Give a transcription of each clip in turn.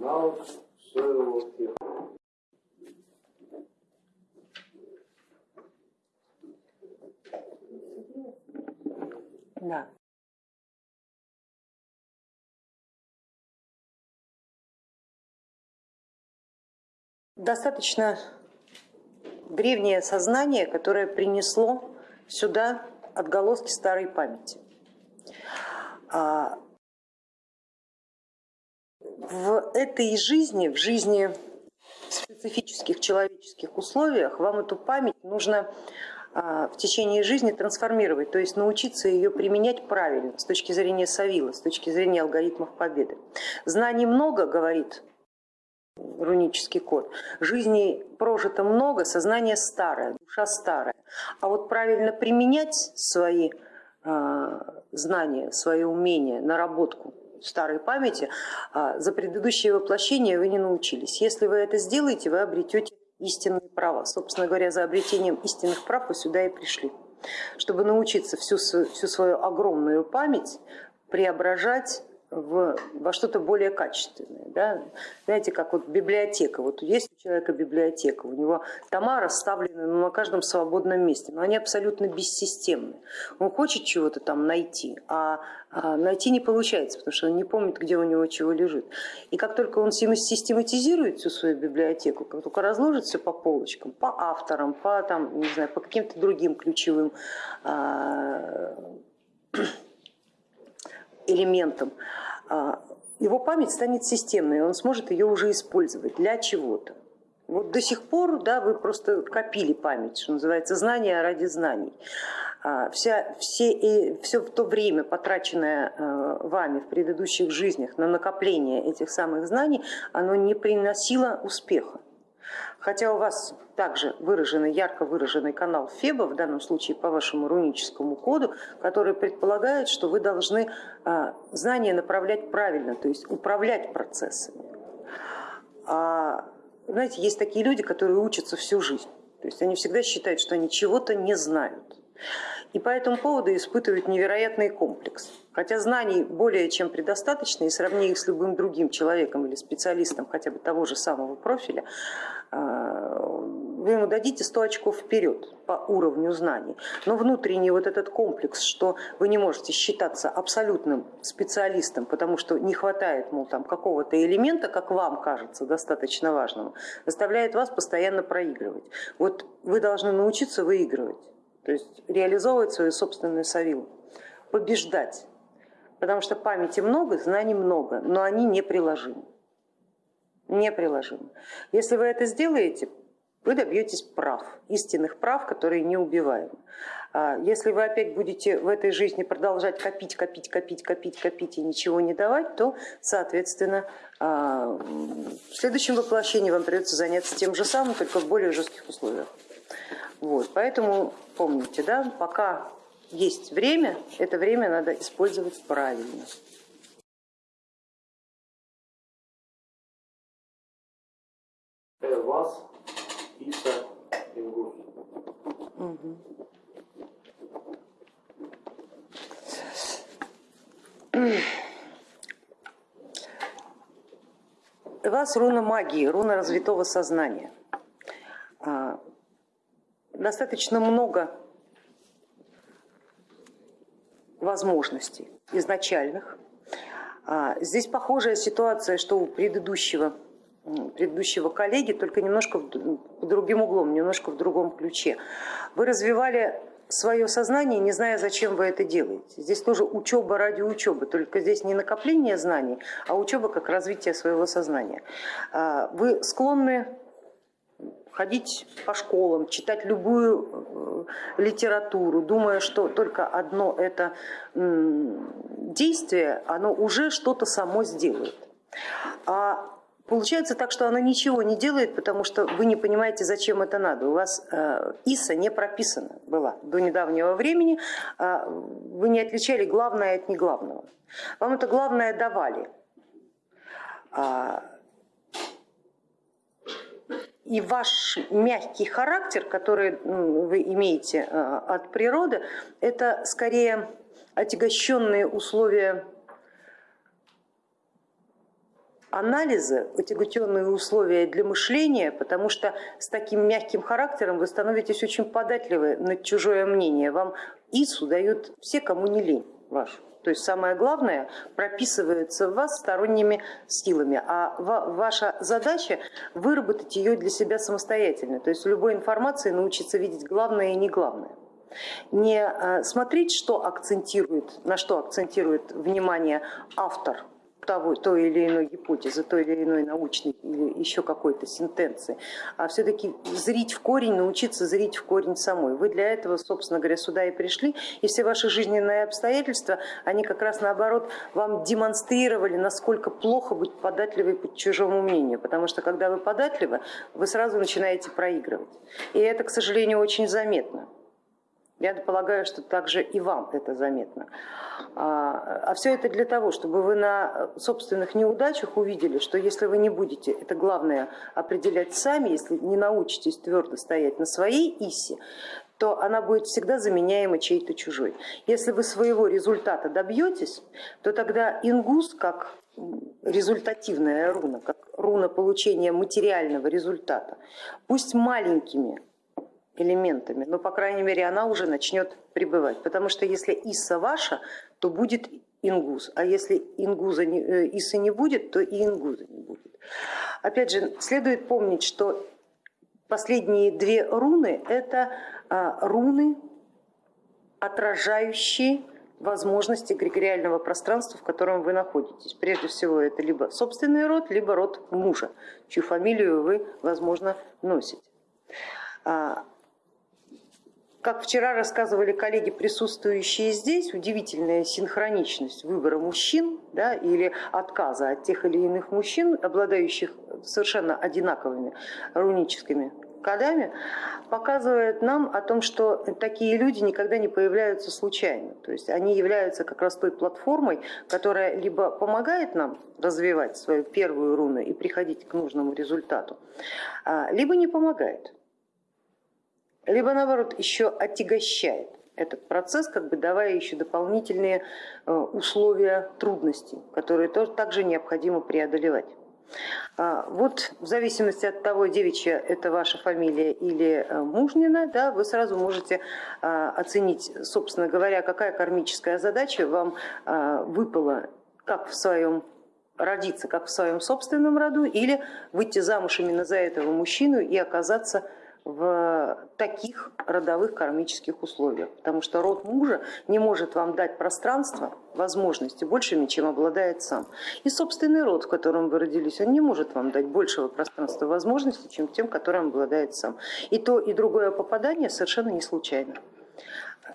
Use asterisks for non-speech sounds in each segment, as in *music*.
Now, so here. Да. Достаточно древнее сознание, которое принесло сюда отголоски старой памяти. А, в этой жизни, в жизни в специфических человеческих условиях вам эту память нужно а, в течение жизни трансформировать, то есть научиться ее применять правильно с точки зрения Савила, с точки зрения алгоритмов победы. Знаний много, говорит рунический код. Жизни прожито много, сознание старое, душа старая. А вот правильно применять свои э, знания, свои умения, наработку старой памяти, э, за предыдущее воплощение вы не научились. Если вы это сделаете, вы обретете истинные права. Собственно говоря, за обретением истинных прав вы сюда и пришли, чтобы научиться всю, всю свою огромную память преображать в, во что-то более качественное. Да? Знаете, как вот библиотека. Вот есть у человека библиотека, у него тома расставлены ну, на каждом свободном месте, но они абсолютно бессистемны. Он хочет чего-то там найти, а, а найти не получается, потому что он не помнит, где у него чего лежит. И как только он систематизирует всю свою библиотеку, как только разложит все по полочкам, по авторам, по, там, не знаю, по каким-то другим ключевым а, элементом, а, его память станет системной, он сможет ее уже использовать для чего-то. Вот до сих пор да, вы просто копили память, что называется, знания ради знаний. А, вся, все, и, все то время, потраченное а, вами в предыдущих жизнях на накопление этих самых знаний, оно не приносило успеха. Хотя у вас также выраженный, ярко выраженный канал Феба, в данном случае по вашему руническому коду, который предполагает, что вы должны а, знания направлять правильно, то есть управлять процессами. А, знаете, есть такие люди, которые учатся всю жизнь. То есть они всегда считают, что они чего-то не знают. И по этому поводу испытывают невероятный комплекс. Хотя знаний более чем предостаточно, и сравни их с любым другим человеком или специалистом хотя бы того же самого профиля, а, вы ему дадите 100 очков вперед по уровню знаний. Но внутренний вот этот комплекс, что вы не можете считаться абсолютным специалистом, потому что не хватает мол, там, какого-то элемента, как вам кажется, достаточно важного, заставляет вас постоянно проигрывать. Вот вы должны научиться выигрывать, то есть реализовывать свою собственную савилу, побеждать. Потому что памяти много, знаний много, но они неприложимы неприложимы. Если вы это сделаете, вы добьетесь прав, истинных прав, которые неубиваемы. А если вы опять будете в этой жизни продолжать копить, копить, копить, копить, копить и ничего не давать, то, соответственно, а, в следующем воплощении вам придется заняться тем же самым, только в более жестких условиях. Вот, поэтому помните, да, пока есть время, это время надо использовать правильно. вас, Иса, Ингур. Угу. вас руна магии, руна развитого сознания. А, достаточно много возможностей изначальных. А, здесь похожая ситуация, что у предыдущего предыдущего коллеги, только немножко по другим углом, немножко в другом ключе. Вы развивали свое сознание, не зная, зачем вы это делаете. Здесь тоже учеба ради учебы, только здесь не накопление знаний, а учеба как развитие своего сознания. А, вы склонны ходить по школам, читать любую э, литературу, думая, что только одно это действие, оно уже что-то само сделает. А Получается так, что она ничего не делает, потому что вы не понимаете, зачем это надо. У вас э, ИСа не прописана была до недавнего времени, э, вы не отличали главное от неглавного. Вам это главное давали. А, и ваш мягкий характер, который вы имеете э, от природы, это скорее отягощенные условия анализа, отяготенные условия для мышления, потому что с таким мягким характером вы становитесь очень податливы на чужое мнение. Вам ИСУ дают все, кому не лень вашу. То есть самое главное прописывается в вас сторонними силами, а ваша задача выработать ее для себя самостоятельно. То есть любой информации научиться видеть главное и не главное. Не э, смотреть, что акцентирует, на что акцентирует внимание автор того, той или иной гипотезы, той или иной научной или еще какой-то сентенции, а все-таки зрить в корень, научиться зрить в корень самой. Вы для этого, собственно говоря, сюда и пришли, и все ваши жизненные обстоятельства, они как раз наоборот вам демонстрировали, насколько плохо быть податливой под чужому мнению, потому что когда вы податливы, вы сразу начинаете проигрывать. И это, к сожалению, очень заметно. Я полагаю, что также и вам это заметно. А, а все это для того, чтобы вы на собственных неудачах увидели, что если вы не будете, это главное, определять сами, если не научитесь твердо стоять на своей исе, то она будет всегда заменяема чьей-то чужой. Если вы своего результата добьетесь, то тогда ингус, как результативная руна, как руна получения материального результата, пусть маленькими элементами, но по крайней мере она уже начнет пребывать. Потому что если Исса ваша, то будет ингуз, а если ингуза не, э, Иссы не будет, то и ингуза не будет. Опять же, следует помнить, что последние две руны это а, руны, отражающие возможности эгрегориального пространства, в котором вы находитесь. Прежде всего это либо собственный род, либо род мужа, чью фамилию вы, возможно, носите. А, как вчера рассказывали коллеги, присутствующие здесь, удивительная синхроничность выбора мужчин да, или отказа от тех или иных мужчин, обладающих совершенно одинаковыми руническими кодами, показывает нам о том, что такие люди никогда не появляются случайно. То есть они являются как раз той платформой, которая либо помогает нам развивать свою первую руну и приходить к нужному результату, а, либо не помогает либо наоборот еще отягощает этот процесс, как бы давая еще дополнительные э, условия трудностей, которые тоже также необходимо преодолевать. А, вот в зависимости от того, девичья это ваша фамилия или э, мужнина, да, вы сразу можете а, оценить, собственно говоря, какая кармическая задача вам а, выпала как в своем родиться, как в своем собственном роду, или выйти замуж именно за этого мужчину и оказаться в таких родовых кармических условиях, потому что род мужа не может вам дать пространство, возможности большими, чем обладает сам. И собственный род, в котором вы родились, он не может вам дать большего пространства возможностей, чем тем, которым обладает сам. И то, и другое попадание совершенно не случайно.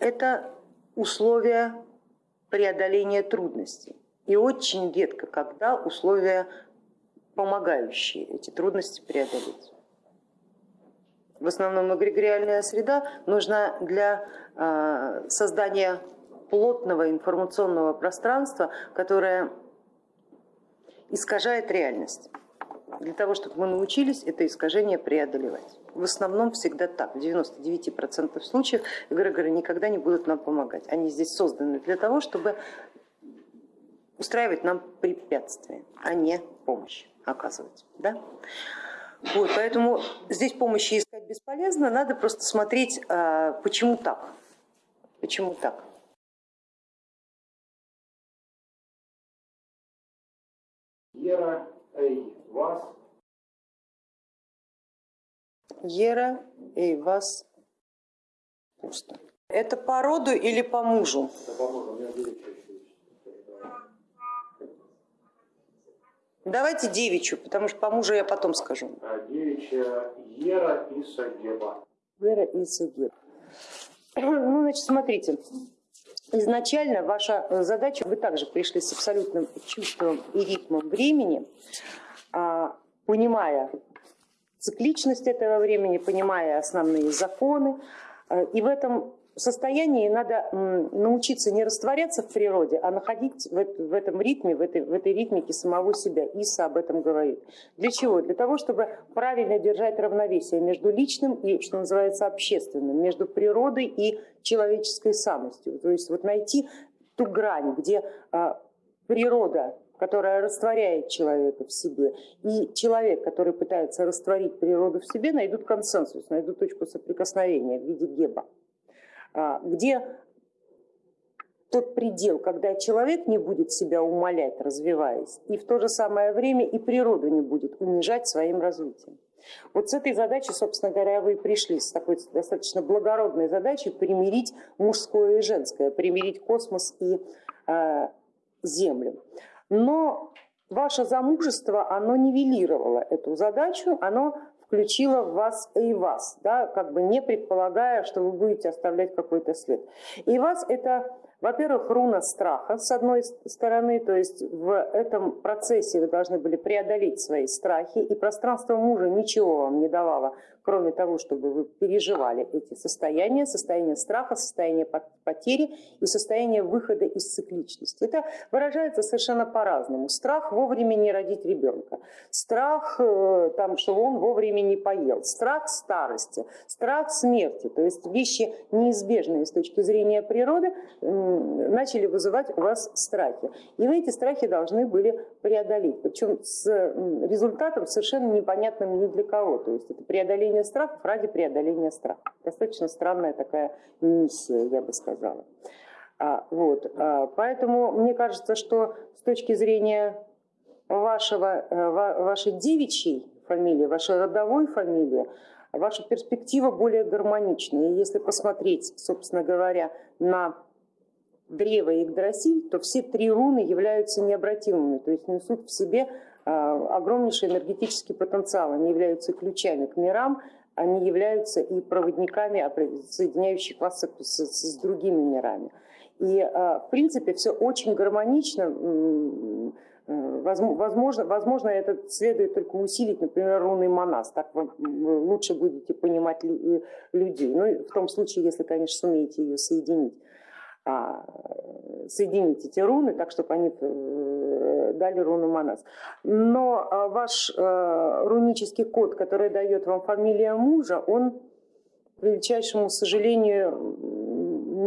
Это условия преодоления трудностей. И очень редко, когда условия помогающие эти трудности преодолеть в основном эгрегориальная среда, нужна для а, создания плотного информационного пространства, которое искажает реальность. Для того, чтобы мы научились это искажение преодолевать. В основном всегда так, в 99% случаев эгрегоры никогда не будут нам помогать. Они здесь созданы для того, чтобы устраивать нам препятствия, а не помощь оказывать. Да? Вот, поэтому здесь помощи искать бесполезно, надо просто смотреть, а, почему так. Почему так. Ера, эй, вас. Ера, эй, вас. Пусто. Это по роду или по мужу? Это по мужу, у меня Давайте девичью, потому что по мужу я потом скажу. А девичья Ера и Сагеба. Ера и Сагеба. Ну, значит, смотрите. Изначально ваша задача, вы также пришли с абсолютным чувством и ритмом времени, а, понимая цикличность этого времени, понимая основные законы, а, и в этом состоянии надо научиться не растворяться в природе, а находить в этом ритме, в этой, в этой ритмике самого себя. Иса об этом говорит. Для чего? Для того, чтобы правильно держать равновесие между личным и, что называется, общественным, между природой и человеческой самостью. То есть вот найти ту грань, где а, природа которая растворяет человека в себе, и человек, который пытается растворить природу в себе, найдут консенсус, найдут точку соприкосновения в виде геба, где тот предел, когда человек не будет себя умолять, развиваясь, и в то же самое время и природу не будет унижать своим развитием. Вот с этой задачей, собственно говоря, вы и пришли, с такой достаточно благородной задачей примирить мужское и женское, примирить космос и э, Землю. Но ваше замужество, оно нивелировало эту задачу, оно включило в вас и вас, да, как бы не предполагая, что вы будете оставлять какой-то след. И вас это во-первых, руна страха, с одной стороны, то есть в этом процессе вы должны были преодолеть свои страхи, и пространство мужа ничего вам не давало, кроме того, чтобы вы переживали эти состояния, состояние страха, состояние потери и состояние выхода из цикличности. Это выражается совершенно по-разному. Страх вовремя не родить ребенка, страх, э, там, что он вовремя не поел, страх старости, страх смерти, то есть вещи неизбежные с точки зрения природы, начали вызывать у вас страхи. И вы эти страхи должны были преодолеть, причем с результатом совершенно непонятным ни для кого. То есть это преодоление страхов ради преодоления страха. Достаточно странная такая миссия, я бы сказала. А, вот, а, поэтому мне кажется, что с точки зрения вашего, э, вашей девичьей фамилии, вашей родовой фамилии, ваша перспектива более гармоничная. И если посмотреть, собственно говоря, на древо Игдрасиль, то все три руны являются необратимыми, то есть несут в себе а, огромнейший энергетический потенциал, они являются ключами к мирам, они являются и проводниками, соединяющих вас с, с, с другими мирами. И а, в принципе все очень гармонично, э, возможно, возможно это следует только усилить, например, рунный монас, так вы лучше будете понимать людей, ну в том случае, если, конечно, сумеете ее соединить. А, соединить эти руны так, чтобы они э, дали руну Манас. Но а, ваш э, рунический код, который дает вам фамилия мужа, он, к величайшему сожалению,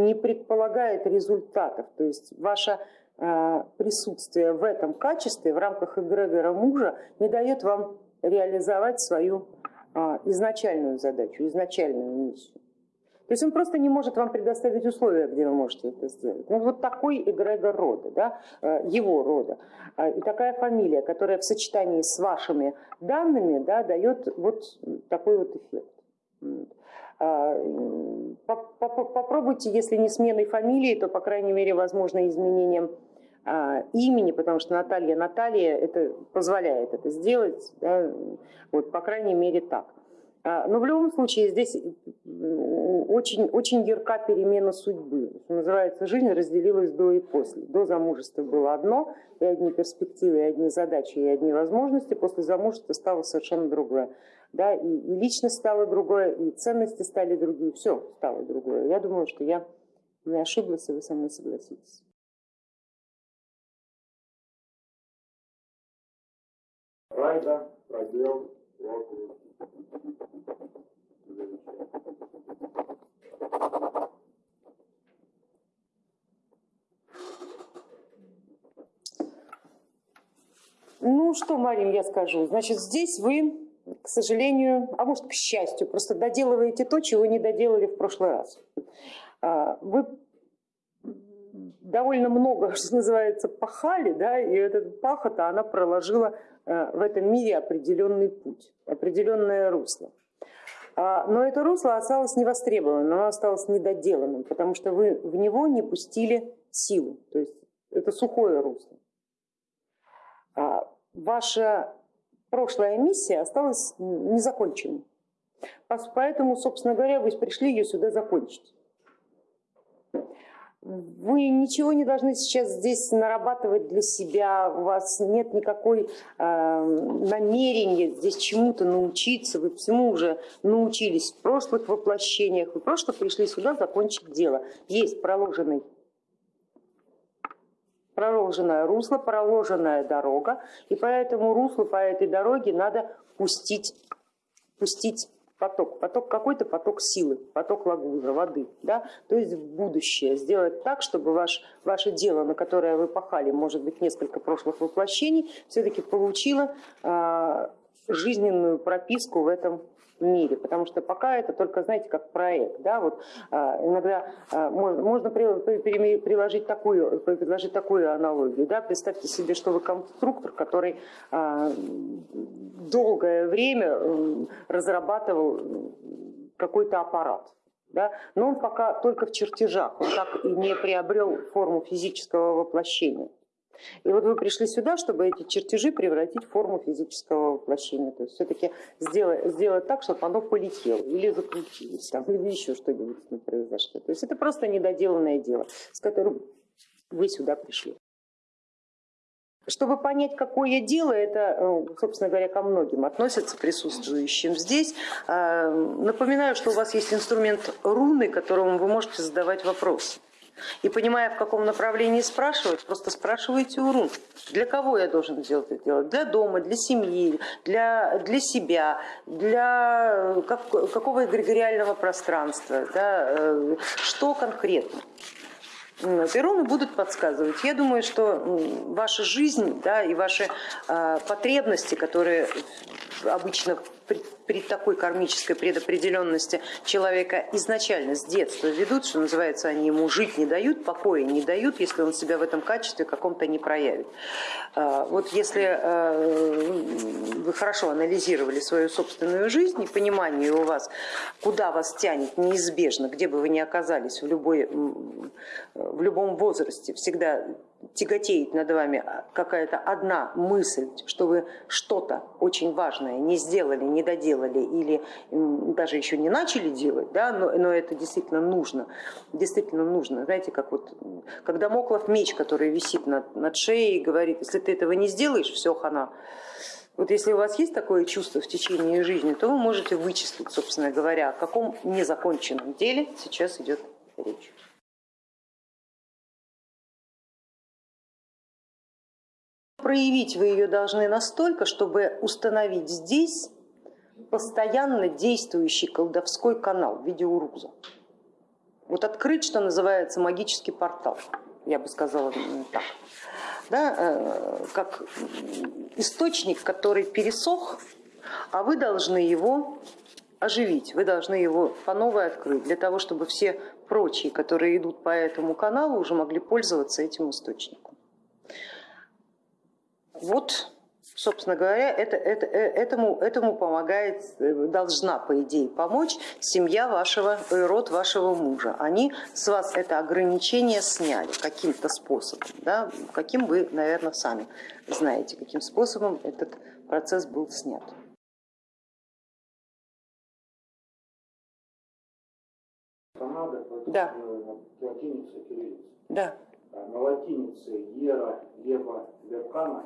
не предполагает результатов. То есть ваше э, присутствие в этом качестве в рамках эгрегора мужа не дает вам реализовать свою а, изначальную задачу, изначальную миссию. То есть он просто не может вам предоставить условия, где вы можете это сделать. Ну, вот такой эгрегор рода, да, э, его рода. А, и такая фамилия, которая в сочетании с вашими данными да, дает вот такой вот эффект. А, попробуйте, если не сменой фамилии, то, по крайней мере, возможно, изменением а, имени, потому что Наталья Наталья это позволяет это сделать, да, вот, по крайней мере, так. А, но в любом случае здесь очень, очень ярка перемена судьбы. Что называется, жизнь разделилась до и после. До замужества было одно, и одни перспективы, и одни задачи, и одни возможности. После замужества стало совершенно другое. Да, и, и личность стала другое, и ценности стали другие, все стало другое. Я думаю, что я не ошиблась, и вы со мной согласитесь. Райда, пробел. Ну что, Марин, я скажу. Значит, здесь вы, к сожалению, а может, к счастью, просто доделываете то, чего не доделали в прошлый раз. А, вы довольно много, *laughs* что называется, пахали, да, и этот пахота, она проложила э, в этом мире определенный путь, определенное русло. А, но это русло осталось невостребованным, оно осталось недоделанным, потому что вы в него не пустили силу, то есть это сухое русло. А, ваша прошлая миссия осталась незаконченной. Поэтому, собственно говоря, вы пришли ее сюда закончить. Вы ничего не должны сейчас здесь нарабатывать для себя, у вас нет никакой э, намерения здесь чему-то научиться, вы всему уже научились в прошлых воплощениях, вы просто пришли сюда закончить дело. Есть проложенный проложенное русло, проложенная дорога, и по этому руслу, по этой дороге надо пустить, пустить поток, поток какой-то поток силы, поток лагуза, воды, да, то есть в будущее сделать так, чтобы ваш, ваше дело, на которое вы пахали, может быть, несколько прошлых воплощений, все-таки получило э, жизненную прописку в этом мире, потому что пока это только, знаете, как проект, да, вот а, иногда а, можно, можно приложить такую, предложить такую аналогию, да, представьте себе, что вы конструктор, который а, долгое время разрабатывал какой-то аппарат, да, но он пока только в чертежах, он так и не приобрел форму физического воплощения. И вот вы пришли сюда, чтобы эти чертежи превратить в форму физического воплощения. То есть все-таки сделать, сделать так, чтобы оно полетело или закрутилось, там, или еще что-нибудь с произошло. То есть это просто недоделанное дело, с которым вы сюда пришли. Чтобы понять, какое дело, это, э, собственно говоря, ко многим относится присутствующим здесь. Э, напоминаю, что у вас есть инструмент руны, которому вы можете задавать вопросы. И понимая, в каком направлении спрашивать, просто спрашивайте у рун. Для кого я должен сделать это дело? Для дома, для семьи, для, для себя, для э, как, какого эгрегориального пространства, да, э, что конкретно. И руны будут подсказывать. Я думаю, что ваша жизнь да, и ваши э, потребности, которые обычно при, такой кармической предопределенности человека изначально с детства ведут, что называется, они ему жить не дают, покоя не дают, если он себя в этом качестве каком-то не проявит. А, вот если а, вы хорошо анализировали свою собственную жизнь и понимание у вас, куда вас тянет неизбежно, где бы вы ни оказались в, любой, в любом возрасте, всегда тяготеет над вами какая-то одна мысль, что вы что-то очень важное не сделали, не доделали или даже еще не начали делать, да, но, но это действительно нужно, действительно нужно. Знаете, как вот, когда Моклов меч, который висит над, над шеей, говорит, если ты этого не сделаешь, все, хана. Вот если у вас есть такое чувство в течение жизни, то вы можете вычислить, собственно говоря, о каком незаконченном деле сейчас идет речь. Проявить вы ее должны настолько, чтобы установить здесь постоянно действующий колдовской канал в виде уруза. Вот открыть, что называется, магический портал, я бы сказала так. Да, э, как источник, который пересох, а вы должны его оживить, вы должны его по новой открыть, для того, чтобы все прочие, которые идут по этому каналу, уже могли пользоваться этим источником. Вот, собственно говоря, это, это, э, этому, этому помогает, э, должна, по идее, помочь семья вашего, э, род вашего мужа. Они с вас это ограничение сняли каким-то способом, да, каким вы, наверное, сами знаете, каким способом этот процесс был снят. Да. Да. На латинице Ера, Ева, Веркана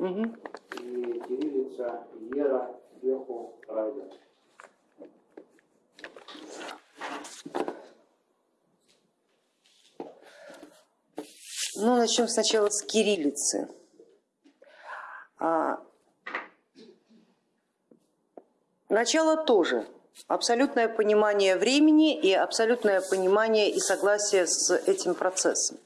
Угу. И кириллица Ера сверху Райдер. Ну, начнем сначала с кириллицы. А, начало тоже абсолютное понимание времени и абсолютное понимание и согласие с этим процессом.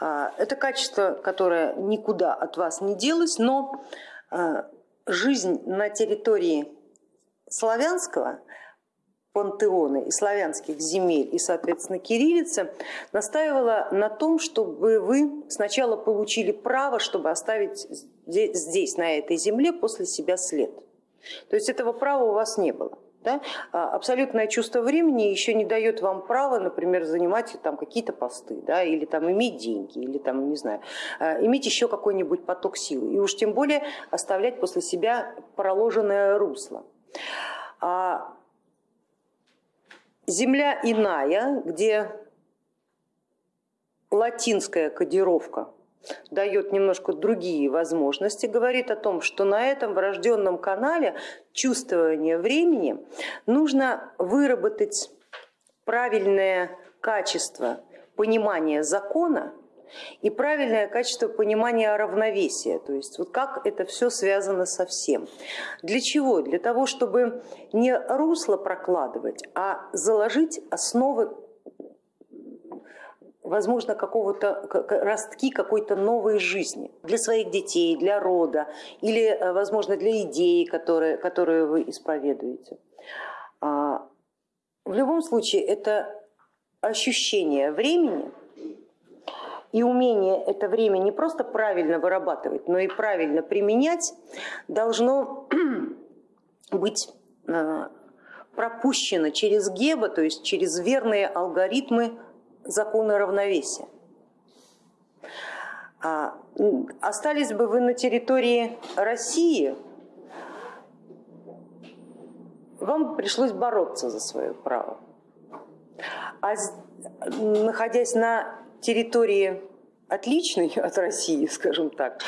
А, это качество, которое никуда от вас не делось, но а, жизнь на территории славянского пантеона и славянских земель и, соответственно, кириллица настаивала на том, чтобы вы сначала получили право, чтобы оставить здесь, на этой земле, после себя след. То есть этого права у вас не было. Да? А абсолютное чувство времени еще не дает вам права, например, занимать там какие-то посты, да, или там иметь деньги, или там, не знаю, а, иметь еще какой-нибудь поток силы, и уж тем более оставлять после себя проложенное русло. А земля иная, где латинская кодировка дает немножко другие возможности, говорит о том, что на этом врожденном канале чувствования времени нужно выработать правильное качество понимания закона и правильное качество понимания равновесия, то есть вот как это все связано со всем. Для чего? Для того, чтобы не русло прокладывать, а заложить основы возможно, какого-то ростки какой-то новой жизни для своих детей, для рода или, э, возможно, для идеи, которые, которую вы исповедуете. А, в любом случае, это ощущение времени и умение это время не просто правильно вырабатывать, но и правильно применять должно *clears throat* быть э, пропущено через геба, то есть через верные алгоритмы закона равновесия. А, остались бы вы на территории России, вам пришлось бороться за свое право. А находясь на территории отличной от России, *laughs* скажем так,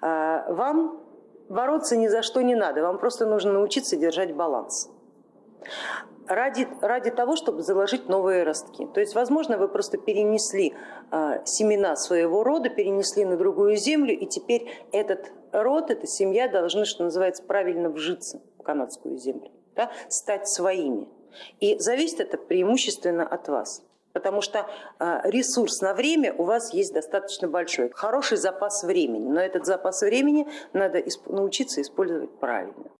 а, вам бороться ни за что не надо, вам просто нужно научиться держать баланс ради, ради того, чтобы заложить новые ростки. То есть, возможно, вы просто перенесли э, семена своего рода, перенесли на другую землю, и теперь этот род, эта семья должны, что называется, правильно вжиться в канадскую землю, да, стать своими. И зависит это преимущественно от вас. Потому что ресурс на время у вас есть достаточно большой, хороший запас времени, но этот запас времени надо научиться использовать правильно.